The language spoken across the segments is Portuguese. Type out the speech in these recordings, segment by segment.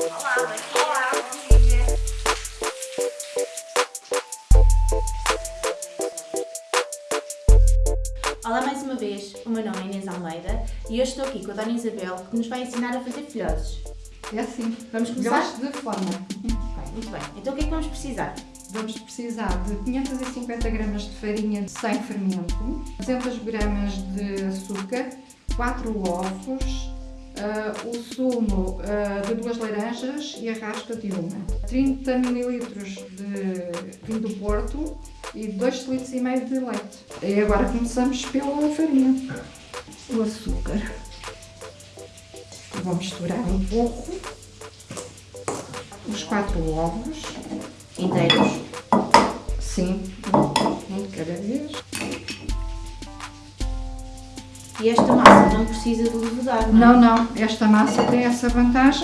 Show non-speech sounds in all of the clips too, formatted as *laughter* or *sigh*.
Olá, mais uma vez, o meu nome é Inês Almeida e hoje estou aqui com a Dona Isabel que nos vai ensinar a fazer filhoses. É assim. Vamos começar? De forma. Bem, muito bem. Então o que é que vamos precisar? Vamos precisar de 550 gramas de farinha sem fermento, 200 gramas de açúcar, 4 ovos, o sumo uh, de duas laranjas e a raspa de uma, 30 ml de vinho do Porto e 2 litros e meio de leite. E agora começamos pela farinha. O açúcar. Vou misturar um pouco. Os quatro ovos. Inteiros. Sim, um de cada vez. E esta massa não precisa de levedar, não é? Não, não, esta massa tem essa vantagem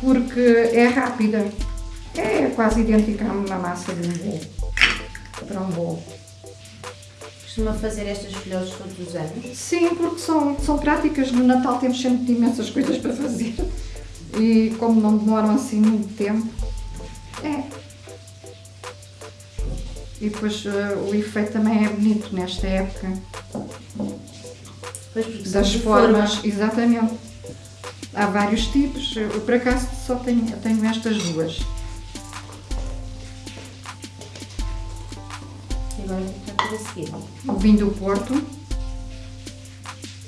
porque é rápida. É quase idêntica a uma massa de um bolo. Para um bolo. Costuma fazer estas filhoses todos os anos? Sim, porque são, são práticas. No Natal temos sempre imensas coisas para fazer. E como não demoram assim muito tempo, é. E depois uh, o efeito também é bonito nesta época. Pois, Das formas, forma. exatamente. Há vários tipos. Eu, por acaso só tenho, tenho estas duas. E agora o que é a seguir? O vinho do Porto,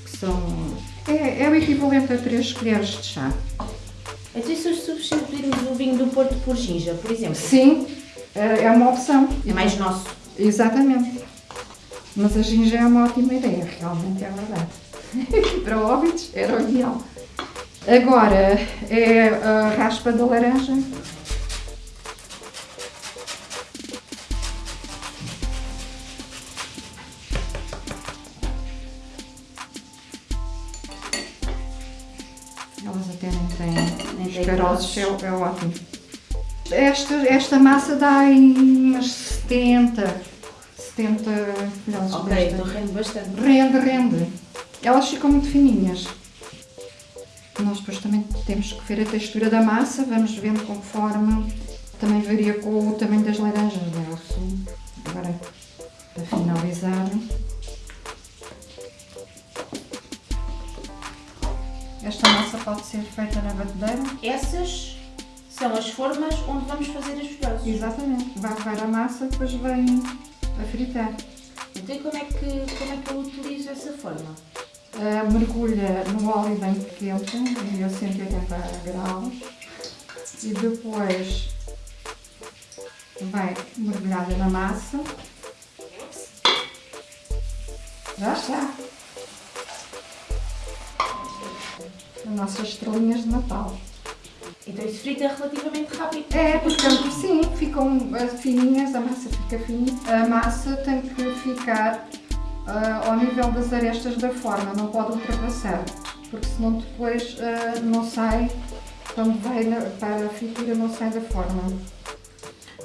que são. É, é o equivalente a 3 colheres de chá. Então e se substituirmos o vinho do Porto por ginja, por exemplo? Sim, é é uma opção. É mais nosso. Exatamente. Mas a ginja é uma ótima ideia, realmente é verdade. *laughs* Para óbitos era o ideal. Agora é a raspa da laranja. Elas até nem têm os caroços, é, é ótimo. Esta, esta massa dá aí umas 70, 70 filhotes Ok, desta. então rende bastante. Rende, rende. Elas ficam muito fininhas. Nós depois também temos que ver a textura da massa, vamos vendo conforme. Também varia com o tamanho das laranjas, não é? O sumo. Agora, para finalizar. Esta massa pode ser feita na batedeira. Essas são as formas onde vamos fazer as filhoses. Exatamente. Vai levar a massa, depois vem a fritar. Então como é que, como é que eu utilizo essa forma? Uh, mergulha no óleo bem quente, em 180 graus, e depois vai mergulhada na massa. Já está! As nossas estrelinhas de Natal. Então isso frita relativamente rápido. É, porque sim, ficam fininhas, a massa fica fininha. A massa tem que ficar uh, ao nível das arestas da forma, não pode ultrapassar, porque senão depois uh, não sai, quando vai para a fritura não sai da forma.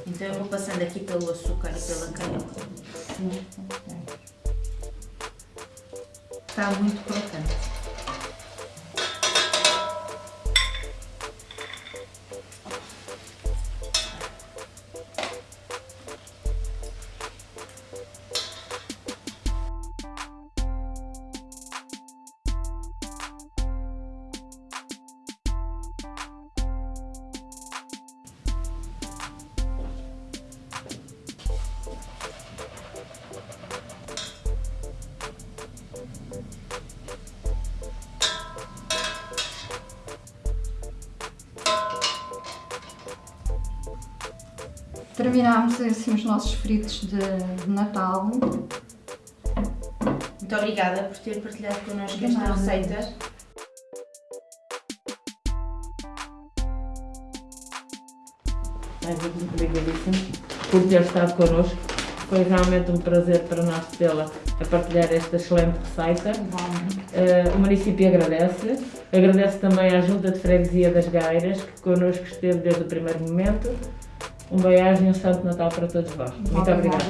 Então eu vou passando aqui pelo açúcar e pela canela. Sim, ok. Está muito crocante. Terminámos assim os nossos fritos de, de Natal. Muito obrigada por ter partilhado connosco De esta nada. receita. mais muito obrigadíssimo por ter estado connosco. Foi realmente um prazer para nós tê-la a partilhar esta excelente receita. Eh, o município agradece. Agradece também à Junta de Freguesia das Gairas, que connosco esteve desde o primeiro momento. Um beijo e um Santo Natal para todos vós. Muito obrigada.